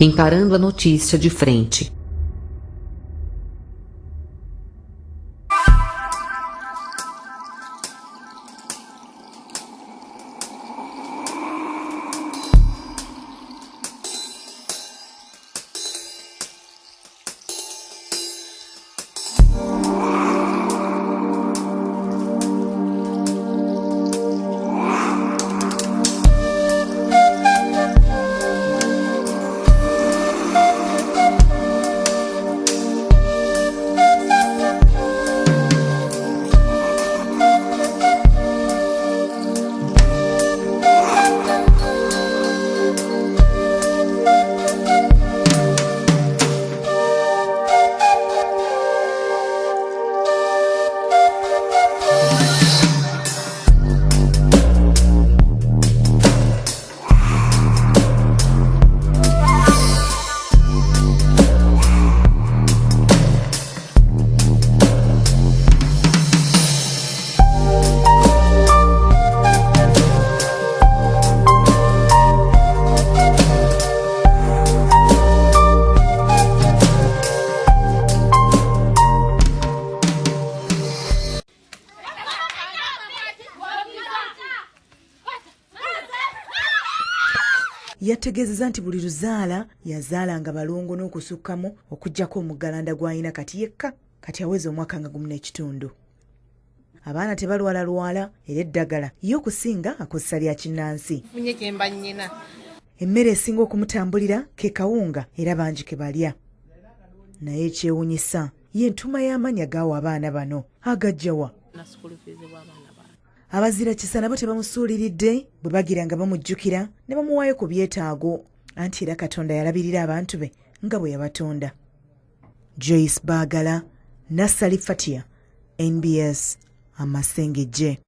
encarando a notícia de frente. Yategeezeza nti buli luzaala yazaalanga balongo n'okusukkamu okugjako omuggalanda gw'alina kati yekka kati aweza omwaka nga gumu n'ekitundu. Abaana tebalwalalwala era eddagala ye okusinga akozesa lya kinnansi. Funye kyemba nnyina. Emmere esinga okumutambulira ke kawunga era bangi ke balya. Naye ekyewunyisa ye entuma y'amannya gaawa abaana bano agajjawa abazira kisa nabo tebamusuuliridde bwe bagira nga bamujjukira ne bamuwaayo ku byetaago. Anti era katonda yalabirira abantu be nga bwe yabatonda. Joyce baagala nassali fatia nbs amasengejje